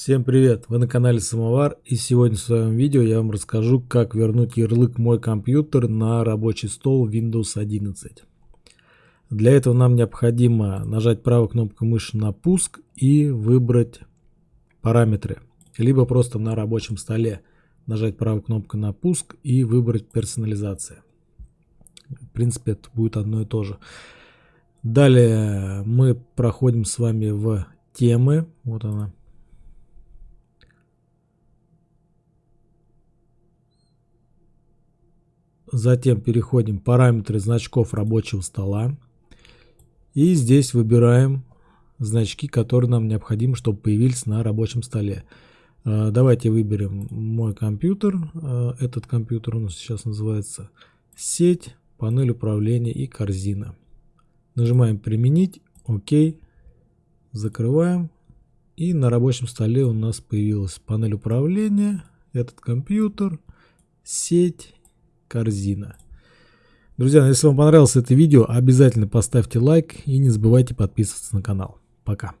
Всем привет! Вы на канале Самовар и сегодня в своем видео я вам расскажу, как вернуть ярлык «Мой компьютер» на рабочий стол Windows 11. Для этого нам необходимо нажать правой кнопкой мыши на пуск и выбрать параметры. Либо просто на рабочем столе нажать правой кнопкой на пуск и выбрать персонализация. В принципе это будет одно и то же. Далее мы проходим с вами в темы. Вот она Затем переходим параметры значков рабочего стола. И здесь выбираем значки, которые нам необходимы, чтобы появились на рабочем столе. А, давайте выберем мой компьютер. А, этот компьютер у нас сейчас называется сеть, панель управления и корзина. Нажимаем применить, ОК, закрываем. И на рабочем столе у нас появилась панель управления, этот компьютер, сеть корзина. Друзья, если вам понравилось это видео, обязательно поставьте лайк и не забывайте подписываться на канал. Пока.